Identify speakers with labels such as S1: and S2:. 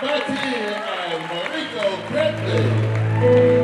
S1: Bati and Mariko Bentley.